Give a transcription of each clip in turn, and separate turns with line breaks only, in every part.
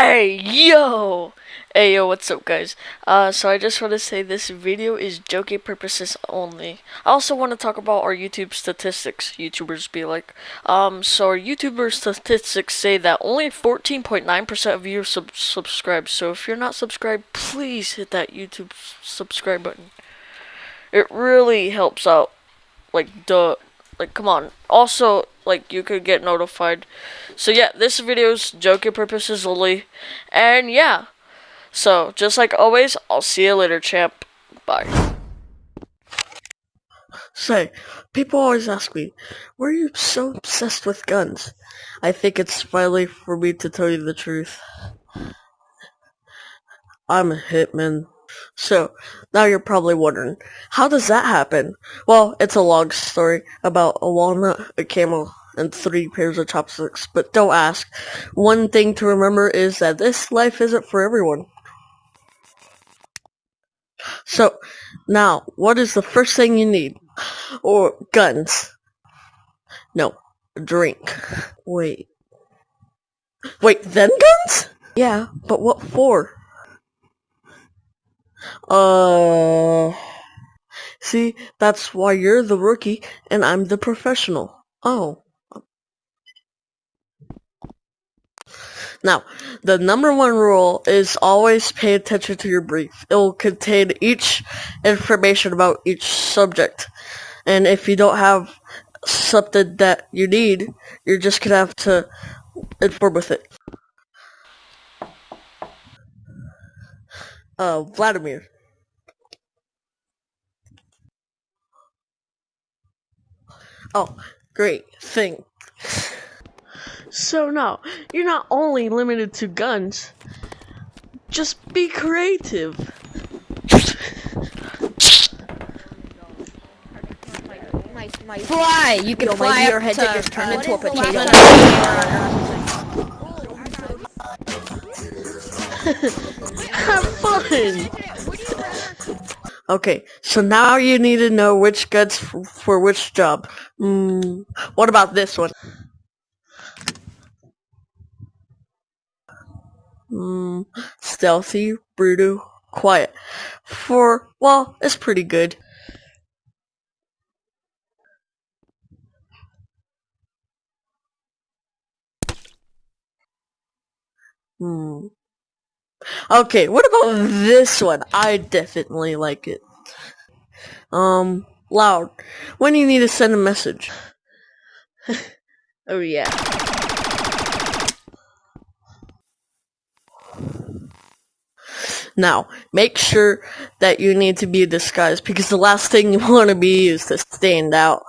Hey yo! Hey yo, what's up guys? Uh, so I just want to say this video is joking purposes only. I also want to talk about our YouTube statistics, YouTubers be like. Um, so our YouTuber statistics say that only 14.9% of you sub subscribe. So if you're not subscribed, please hit that YouTube subscribe button. It really helps out. Like, duh. Like, come on. Also, like, you could get notified. So, yeah, this video's joking purposes only. And, yeah. So, just like always, I'll see you later, champ. Bye.
Say, people always ask me, why are you so obsessed with guns? I think it's finally for me to tell you the truth. I'm a hitman. So, now you're probably wondering, how does that happen? Well, it's a long story about a walnut, a camel, and three pairs of chopsticks, but don't ask. One thing to remember is that this life isn't for everyone. So, now, what is the first thing you need? Or guns? No, drink. Wait. Wait, then guns? Yeah, but what for? Uh, see, that's why you're the rookie and I'm the professional. Oh. Now, the number one rule is always pay attention to your brief. It will contain each information about each subject. And if you don't have something that you need, you're just gonna have to inform with it. Uh, Vladimir. Oh, great. Thing. So now, you're not only limited to guns, just be creative.
Fly! You can
Yo,
fly
my
up
head
to,
just turned
uh,
into a
what is the
potato.
Have fun! Okay, so now you need to know which guns f- for which job. Hmm, what about this one? Hmm, stealthy, brutal, quiet. For, well, it's pretty good. Hmm. Okay, what about this one? I definitely like it. Um, loud. When you need to send a message. oh yeah. Now, make sure that you need to be disguised because the last thing you want to be is to stand out.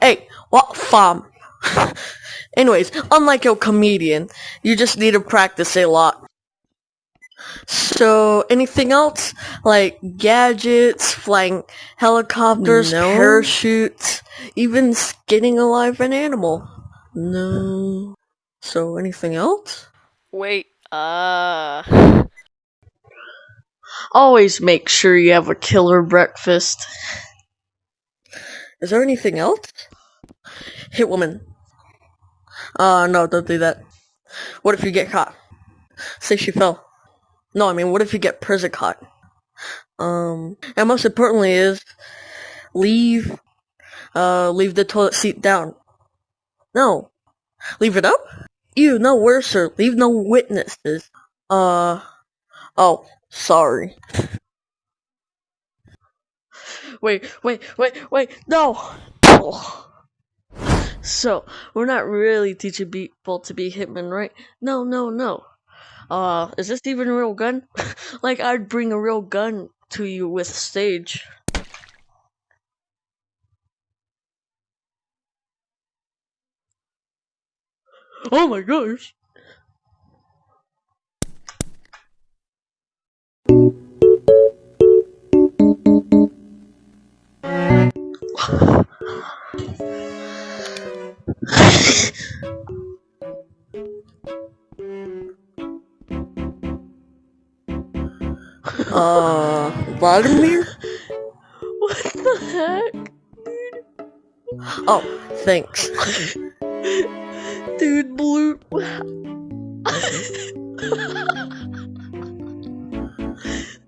Hey, what fam? Anyways, unlike a comedian, you just need to practice a lot. So, anything else? Like gadgets, flying helicopters,
No.
parachutes, even skinning alive an animal? No. So, anything else?
Wait, uh. Always make sure you have a killer breakfast.
Is there anything else? Hit woman. Uh, no, don't do that. What if you get caught? Say she fell. No, I mean, what if you get prison caught? Um, and most importantly is, leave, uh, leave the toilet seat down. No. Leave it up? Ew, no worse, sir. Leave no witnesses. Uh, oh, sorry. Wait, wait, wait, wait, no! So, we're not really teaching people to be hitmen, right? No, no, no. Uh, is this even a real gun? like, I'd bring a real gun to you with stage. Oh my gosh! Uh, Vladimir?
What the heck? dude?
Oh, thanks.
Dude, Blue.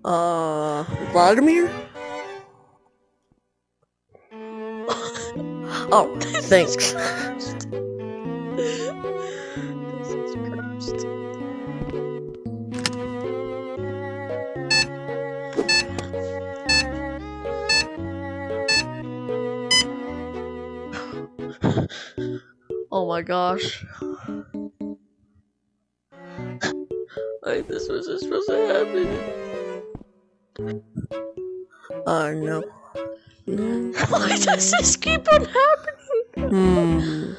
uh, Vladimir? oh, thanks. Oh my gosh.
Like this wasn't supposed to happen.
Uh, no. No.
Why does this keep on happening?
Hmm.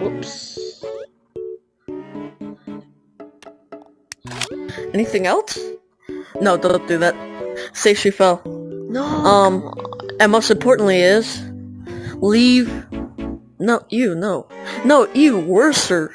Whoops.
Anything else? No, don't do that. Say she fell.
No.
Um, and most importantly is, leave. No, you, no. No, you, worser.